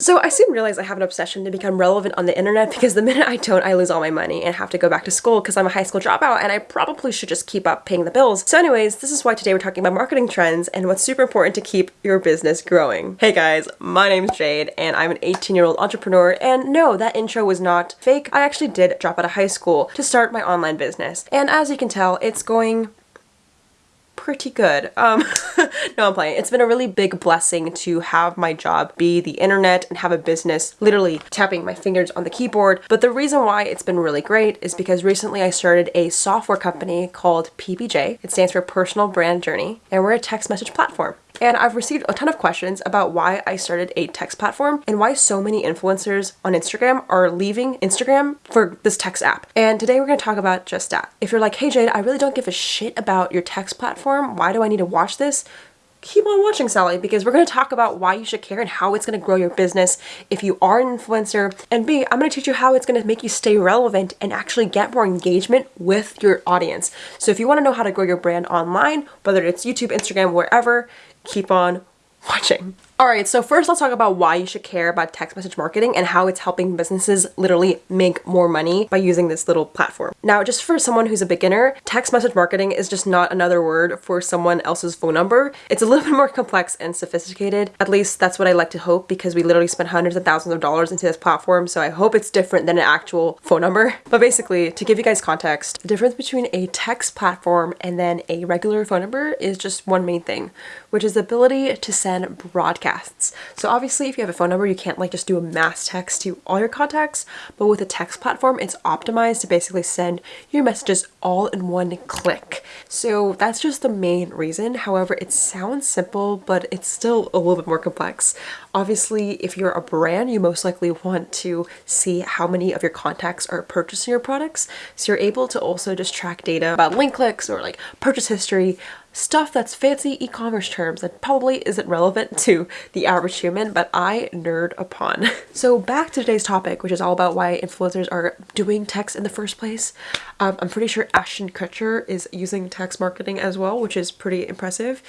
So I soon realized I have an obsession to become relevant on the internet because the minute I don't, I lose all my money and have to go back to school because I'm a high school dropout and I probably should just keep up paying the bills. So anyways, this is why today we're talking about marketing trends and what's super important to keep your business growing. Hey guys, my name's Jade and I'm an 18 year old entrepreneur and no, that intro was not fake. I actually did drop out of high school to start my online business. And as you can tell, it's going pretty good. Um, no, I'm playing. It's been a really big blessing to have my job be the internet and have a business literally tapping my fingers on the keyboard. But the reason why it's been really great is because recently I started a software company called PBJ. It stands for Personal Brand Journey, and we're a text message platform. And I've received a ton of questions about why I started a text platform and why so many influencers on Instagram are leaving Instagram for this text app. And today we're going to talk about just that. If you're like, hey Jade, I really don't give a shit about your text platform, why do I need to watch this? keep on watching Sally because we're going to talk about why you should care and how it's going to grow your business if you are an influencer. And B, I'm going to teach you how it's going to make you stay relevant and actually get more engagement with your audience. So if you want to know how to grow your brand online, whether it's YouTube, Instagram, wherever, keep on watching. Alright, so first let's talk about why you should care about text message marketing and how it's helping businesses literally make more money by using this little platform. Now, just for someone who's a beginner, text message marketing is just not another word for someone else's phone number. It's a little bit more complex and sophisticated. At least that's what I like to hope because we literally spent hundreds of thousands of dollars into this platform, so I hope it's different than an actual phone number. But basically, to give you guys context, the difference between a text platform and then a regular phone number is just one main thing, which is the ability to send broadcast podcasts. So obviously if you have a phone number, you can't like just do a mass text to all your contacts, but with a text platform, it's optimized to basically send your messages all in one click. So that's just the main reason. However, it sounds simple, but it's still a little bit more complex. Obviously, if you're a brand, you most likely want to see how many of your contacts are purchasing your products. So you're able to also just track data about link clicks or like purchase history, stuff that's fancy e-commerce terms that probably isn't relevant to the average human, but I nerd upon. so back to today's topic, which is all about why influencers are doing text in the first place. Um, I'm pretty sure Ashton Kutcher is using text marketing as well, which is pretty impressive.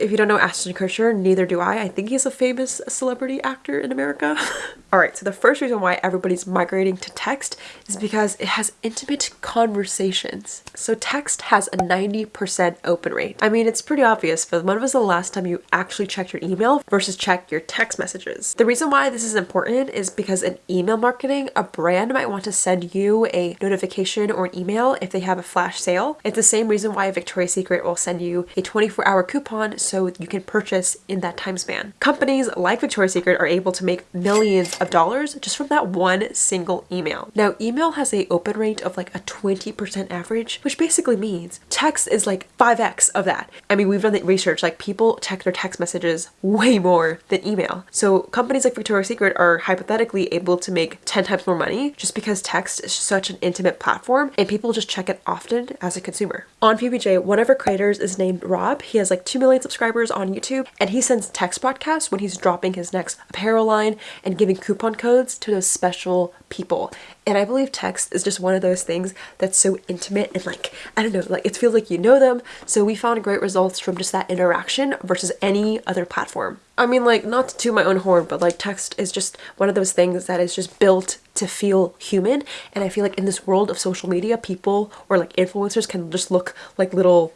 If you don't know Ashton Kutcher, neither do I. I think he's a famous celebrity actor in America. Alright, so the first reason why everybody's migrating to text is because it has intimate conversations. So text has a 90% open rate. I mean, it's pretty obvious, but when was the last time you actually checked your email versus checked your text messages? The reason why this is important is because in email marketing, a brand might want to send you a notification or an email if they have a flash sale. It's the same reason why Victoria's Secret will send you a 24 hour coupon so you can purchase in that time span. Companies like Victoria's Secret are able to make millions of dollars just from that one single email. Now, email has a open rate of like a 20% average, which basically means text is like 5x of that. I mean, we've done the research, like people check their text messages way more than email. So companies like Victoria's Secret are hypothetically able to make 10 times more money just because text is such an intimate platform and people just check it often as a consumer. On PBJ, one of our creators is named Rob. He has like 2 million subscribers on YouTube and he sends text broadcasts when he's dropping his next apparel line and giving coupon codes to those special people. And I believe text is just one of those things that's so intimate and like, I don't know, like it feels like you know them. So we found great results from just that interaction versus any other platform. I mean, like, not to toot my own horn, but like text is just one of those things that is just built to feel human. And I feel like in this world of social media, people or like influencers can just look like little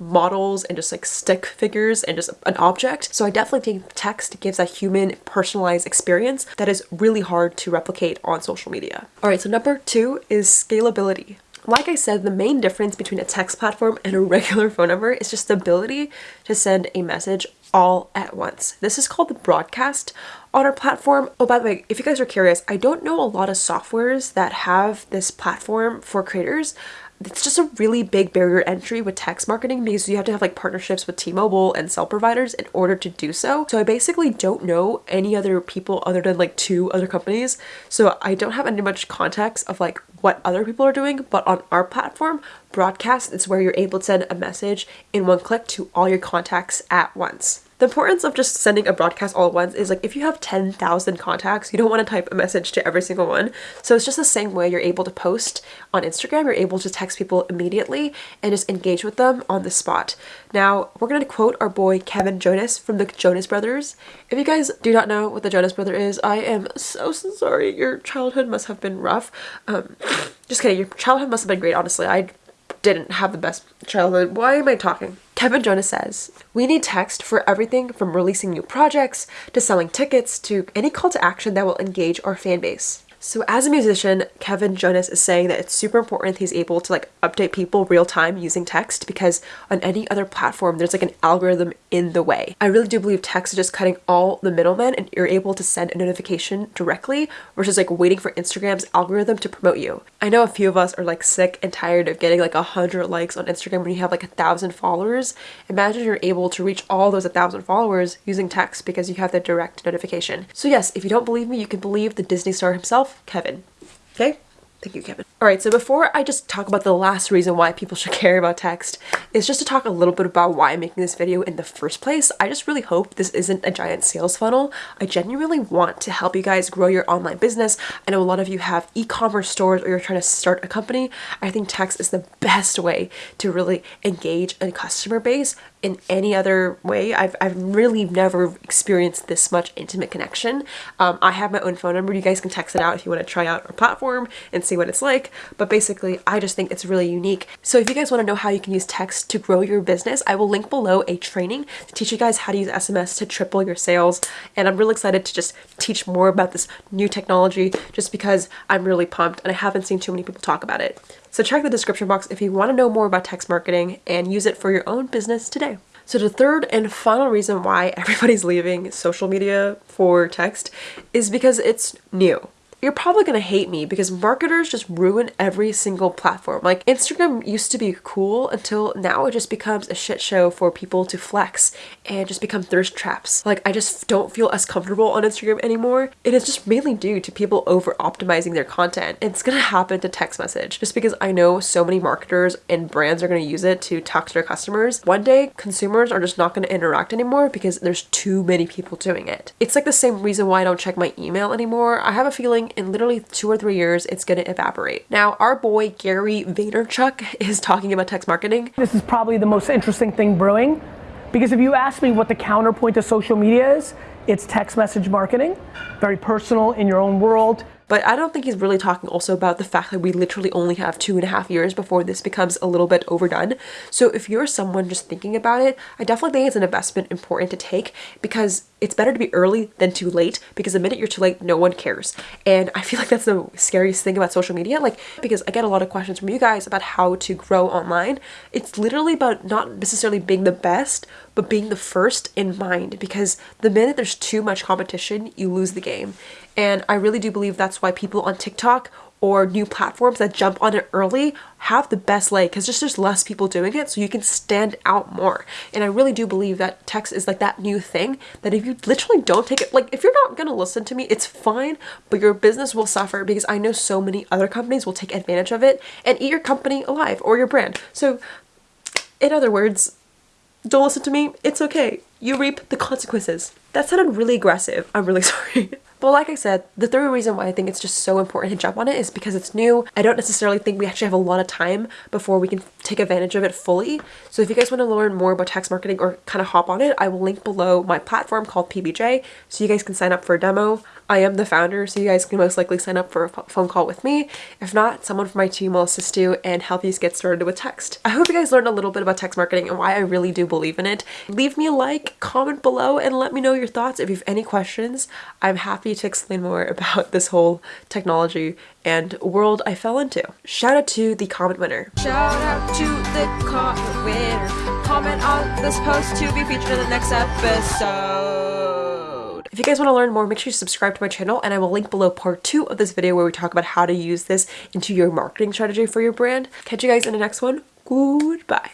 models and just like stick figures and just an object. So I definitely think text gives a human personalized experience that is really hard to replicate on social media. All right, so number two is scalability. Like I said, the main difference between a text platform and a regular phone number is just the ability to send a message all at once. This is called the broadcast on our platform. Oh, by the way, if you guys are curious, I don't know a lot of softwares that have this platform for creators it's just a really big barrier entry with text marketing because you have to have like partnerships with T-Mobile and cell providers in order to do so. So I basically don't know any other people other than like two other companies. So I don't have any much context of like what other people are doing, but on our platform, broadcast is where you're able to send a message in one click to all your contacts at once. The importance of just sending a broadcast all at once is like if you have 10,000 contacts, you don't want to type a message to every single one. So it's just the same way you're able to post on Instagram, you're able to text people immediately and just engage with them on the spot. Now, we're going to quote our boy Kevin Jonas from the Jonas Brothers. If you guys do not know what the Jonas Brother is, I am so, so sorry. Your childhood must have been rough. Um, just kidding. Your childhood must have been great, honestly. I didn't have the best childhood. Why am I talking? Kevin Jonas says, We need text for everything from releasing new projects to selling tickets to any call to action that will engage our fan base. So as a musician, Kevin Jonas is saying that it's super important he's able to like update people real time using text because on any other platform there's like an algorithm in the way. I really do believe text is just cutting all the middlemen and you're able to send a notification directly versus like waiting for Instagram's algorithm to promote you. I know a few of us are like sick and tired of getting like a hundred likes on Instagram when you have like a thousand followers. Imagine you're able to reach all those a thousand followers using text because you have the direct notification. So yes, if you don't believe me, you can believe the Disney star himself Kevin. Okay? Thank you, Kevin. All right, so before I just talk about the last reason why people should care about text, is just to talk a little bit about why I'm making this video in the first place. I just really hope this isn't a giant sales funnel. I genuinely want to help you guys grow your online business. I know a lot of you have e-commerce stores or you're trying to start a company. I think text is the best way to really engage a customer base in any other way. I've, I've really never experienced this much intimate connection. Um, I have my own phone number. You guys can text it out if you want to try out our platform and see what it's like. But basically, I just think it's really unique. So if you guys want to know how you can use text to grow your business, I will link below a training to teach you guys how to use SMS to triple your sales. And I'm really excited to just teach more about this new technology just because I'm really pumped and I haven't seen too many people talk about it. So check the description box if you want to know more about text marketing and use it for your own business today. So the third and final reason why everybody's leaving social media for text is because it's new you're probably gonna hate me because marketers just ruin every single platform. Like Instagram used to be cool until now it just becomes a shit show for people to flex and just become thirst traps. Like I just don't feel as comfortable on Instagram anymore. It is just mainly due to people over optimizing their content. It's gonna happen to text message just because I know so many marketers and brands are gonna use it to talk to their customers. One day consumers are just not gonna interact anymore because there's too many people doing it. It's like the same reason why I don't check my email anymore. I have a feeling in literally two or three years, it's to evaporate. Now, our boy Gary Vaynerchuk is talking about text marketing. This is probably the most interesting thing brewing because if you ask me what the counterpoint to social media is, it's text message marketing, very personal in your own world. But I don't think he's really talking also about the fact that we literally only have two and a half years before this becomes a little bit overdone. So if you're someone just thinking about it, I definitely think it's an investment important to take because it's better to be early than too late because the minute you're too late, no one cares. And I feel like that's the scariest thing about social media. Like, because I get a lot of questions from you guys about how to grow online. It's literally about not necessarily being the best, but being the first in mind because the minute there's too much competition, you lose the game. And I really do believe that's why people on TikTok or new platforms that jump on it early have the best leg because just there's less people doing it so you can stand out more and i really do believe that text is like that new thing that if you literally don't take it like if you're not gonna listen to me it's fine but your business will suffer because i know so many other companies will take advantage of it and eat your company alive or your brand so in other words don't listen to me it's okay. You reap the consequences. That sounded really aggressive. I'm really sorry. But like I said, the third reason why I think it's just so important to jump on it is because it's new. I don't necessarily think we actually have a lot of time before we can take advantage of it fully. So if you guys want to learn more about text marketing or kind of hop on it, I will link below my platform called PBJ so you guys can sign up for a demo. I am the founder, so you guys can most likely sign up for a phone call with me. If not, someone from my team will assist you and help you get started with text. I hope you guys learned a little bit about text marketing and why I really do believe in it. Leave me a like, comment below, and let me know your thoughts. If you have any questions, I'm happy to explain more about this whole technology and world I fell into. Shout out to the comment winner. Shout out to the comment winner. Comment on this post to be featured in the next episode. If you guys want to learn more, make sure you subscribe to my channel and I will link below part two of this video where we talk about how to use this into your marketing strategy for your brand. Catch you guys in the next one. Goodbye.